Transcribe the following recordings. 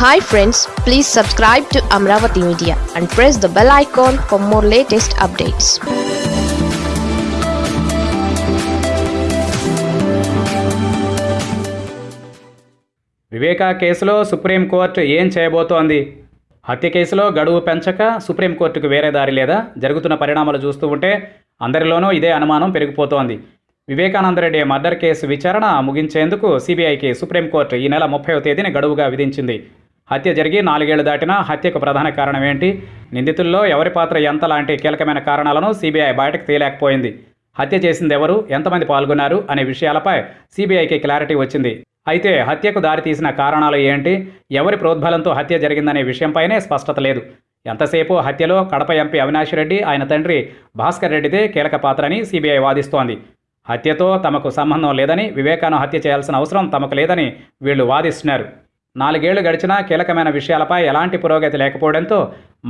Hi friends please subscribe to Amaravati media and press the bell icon for more latest updates Viveka కేసులో supreme court ఏం చేయబోతోంది? హత్య కేసులో గడువు పెంచక సుప్రీంకోర్టుకు వేరే దారి లేదా? జరుగుతున్న పరిణామాలు చూస్తూ ఉంటే అందరిలోనూ ఇదే అనుమానం పెరిగిపోతోంది. వివేకానందరెడ్డి మర్డర్ కేసు విచారణ ముగించేందుకు సిబిఐకి సుప్రీంకోర్టు ఈ నెల ముప్పైవ తేదీని గడువుగా విధించింది. హత్య జరిగి నాలుగేళ్ళు దాటినా హత్యకు ప్రధాన కారణం ఏంటి? నిందితుల్లో ఎవరి పాత్ర ఎంత లాంటి కీలకమైన కారణాలను సిబిఐ బయటకు తీయలేకపోయింది. హత్య చేసింది ఎవరు ఎంతమంది పాల్గొన్నారు? అనే విషయాలపై సిబిఐకి క్లారిటీ వచ్చింది. అయితే హత్యకు దారితీసిన కారణాలు ఏంటి? ఎవరి ప్రోద్బలంతో హత్య జరిగిందనే విషయంపైనే స్పష్టత లేదు. ఎంతసేపు హత్యలో కడప ఎంపీ అవినాష్ రెడ్డి ఆయన తండ్రి భాస్కర్ రెడ్డిదే కీలక పాత్రని సిబిఐ వాదిస్తోంది. హత్యతో తమకు సంబంధం లేదని వివేకాను హత్య చేయాల్సిన అవసరం తమకు లేదని వీళ్ళు వాదిస్తున్నారు. నాలుగేళ్ళు గడిచినా కీలకమైన విషయాలపై ఎలాంటి పురోగతి లేకపోవడంతో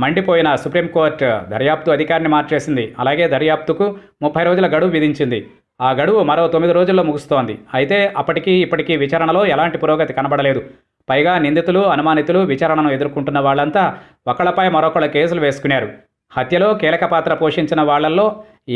మండిపోయిన సుప్రీంకోర్టు దర్యాప్తు అధికారిని మార్చేసింది. అలాగే దర్యాప్తుకు ముప్పై రోజుల గడువు విధించింది. ఆ గడువు మరో తొమ్మిది రోజుల్లో ముగుస్తోంది. అయితే అప్పటికీ ఇప్పటికీ విచారణలో ఎలాంటి పురోగతి కనబడలేదు. పైగా నిందితులు అనుమానితులు విచారణను ఎదుర్కొంటున్న వాళ్ళంతా ఒకళ్ళపై మరొకళ్ళ కేసులు వేసుకున్నారు. హత్యలో కీలక పాత్ర పోషించిన వాళ్ళల్లో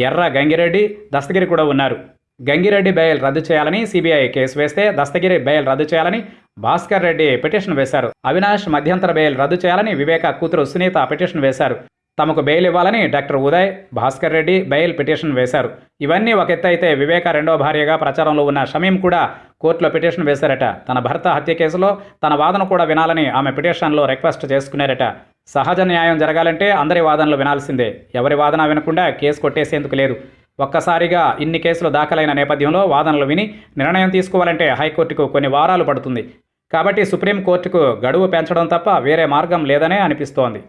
ఎర్ర గంగిరెడ్డి దస్తగిరి కూడా ఉన్నారు. గంగిరెడ్డి బెయిల్ రద్దు చేయాలని సిబిఐ కేసు వేస్తే దస్తగిరి బెయిల్ రద్దు చేయాలని భాస్కర్ రెడ్డి పిటిషన్ వేశారు. అవినాష్ మధ్యంతర బెయిల్ రద్దు చేయాలని వివేక కూతురు సునీత పిటిషన్ వేశారు. తమకు బెయిల్ ఇవ్వాలని doctor Uday Bhaskar Reddy bail petition వేశారు. ఇవన్నీ ఒక ఎత్తు అయితే వివేక రెండో భార్యగా ప్రచారంలో ఉన్న షమీం కూడా కోర్టులో పిటిషన్ వేశారట. తన భర్త హత్య కేసులో తన వాదన కూడా వినాలని ఆమె పిటిషన్లో రిక్వెస్ట్ చేసుకున్నారట. సహజ న్యాయం జరగాలంటే అందరి వాదనలు వినాల్సిందే. ఎవరి వాదన వినకుండా కేసు కొట్టేసేందుకు లేదు. ఒక్కసారిగా ఇన్ని కేసులు దాఖలైన నేపథ్యంలో వాదనలు విని నిర్ణయం తీసుకోవాలంటే హైకోర్టుకు కొన్ని వారాలు పడుతుంది. కాబట్టి సుప్రీంకోర్టుకు గడువు పెంచడం తప్ప వేరే మార్గం లేదనే అనిపిస్తోంది.